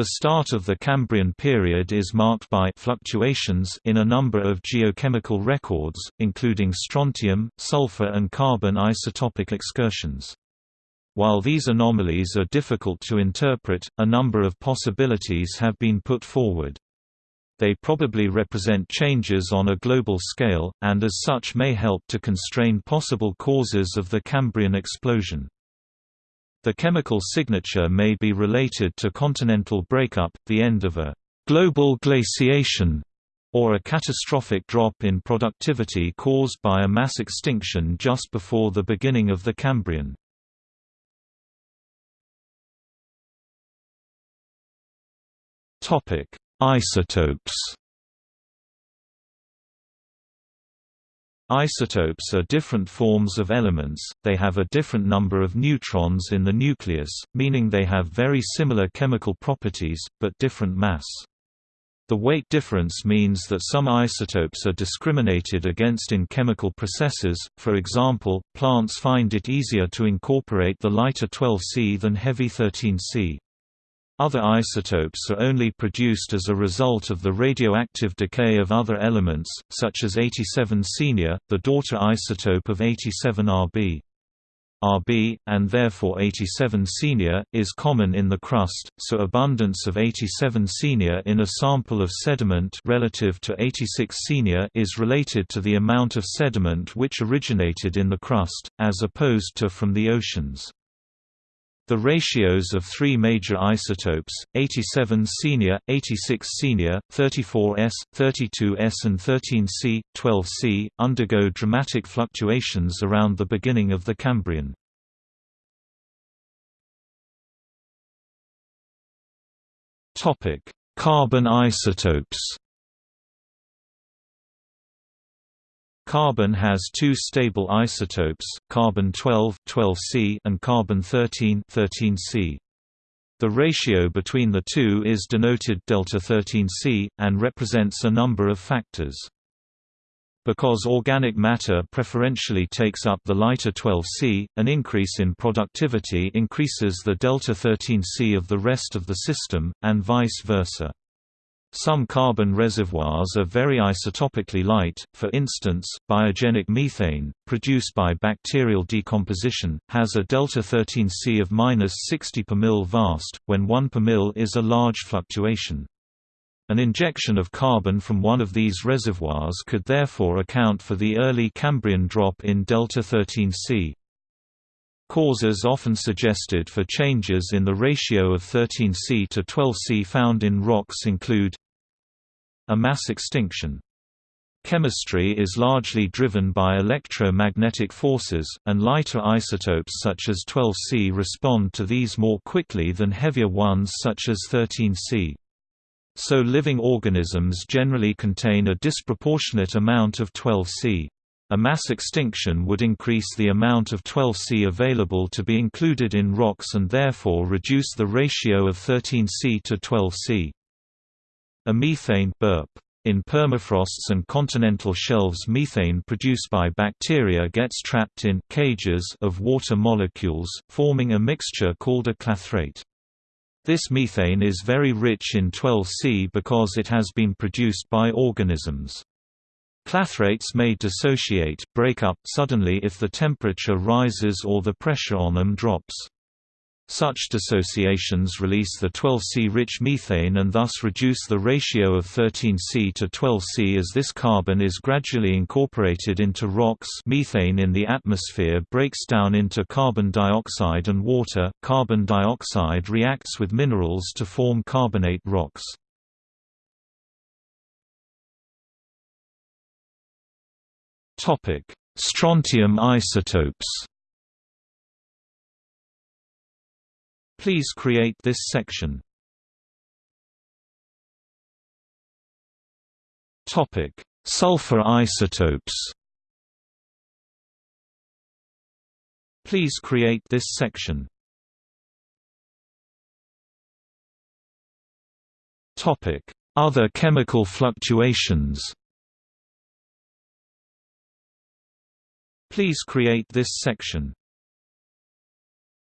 The start of the Cambrian period is marked by fluctuations in a number of geochemical records, including strontium, sulfur and carbon isotopic excursions. While these anomalies are difficult to interpret, a number of possibilities have been put forward. They probably represent changes on a global scale, and as such may help to constrain possible causes of the Cambrian explosion. The chemical signature may be related to continental breakup, the end of a global glaciation, or a catastrophic drop in productivity caused by a mass extinction just before the beginning of the Cambrian. Isotopes Isotopes are different forms of elements, they have a different number of neutrons in the nucleus, meaning they have very similar chemical properties, but different mass. The weight difference means that some isotopes are discriminated against in chemical processes, for example, plants find it easier to incorporate the lighter 12C than heavy 13C. Other isotopes are only produced as a result of the radioactive decay of other elements, such as 87 Senior, the daughter isotope of 87 Rb. Rb, and therefore 87 Senior, is common in the crust, so abundance of 87 Senior in a sample of sediment relative to 86 Senior is related to the amount of sediment which originated in the crust, as opposed to from the oceans. The ratios of three major isotopes, 87 senior, 86 senior, 34S, 32S and 13C, 12C, undergo dramatic fluctuations around the beginning of the Cambrian. Carbon isotopes Carbon has two stable isotopes, carbon-12 12C and carbon-13 13C. The ratio between the two is denoted delta 13C, and represents a number of factors. Because organic matter preferentially takes up the lighter 12C, an increase in productivity increases the delta 13C of the rest of the system, and vice versa. Some carbon reservoirs are very isotopically light, for instance, biogenic methane, produced by bacterial decomposition, has a delta-13C of -60 per mil vast, when 1 per mil is a large fluctuation. An injection of carbon from one of these reservoirs could therefore account for the early Cambrian drop in delta-13C. Causes often suggested for changes in the ratio of 13C to 12C found in rocks include a mass extinction. Chemistry is largely driven by electromagnetic forces, and lighter isotopes such as 12C respond to these more quickly than heavier ones such as 13C. So living organisms generally contain a disproportionate amount of 12C. A mass extinction would increase the amount of 12C available to be included in rocks and therefore reduce the ratio of 13C to 12C. A methane burp. In permafrosts and continental shelves methane produced by bacteria gets trapped in cages of water molecules, forming a mixture called a clathrate. This methane is very rich in 12C because it has been produced by organisms. Clathrates may dissociate, break up suddenly if the temperature rises or the pressure on them drops. Such dissociations release the 12C-rich methane and thus reduce the ratio of 13C to 12C as this carbon is gradually incorporated into rocks methane in the atmosphere breaks down into carbon dioxide and water. Carbon dioxide reacts with minerals to form carbonate rocks. Topic: Strontium isotopes. Please create this section. Topic: Sulfur isotopes. Please create this section. Topic: Other chemical fluctuations. Please create this section.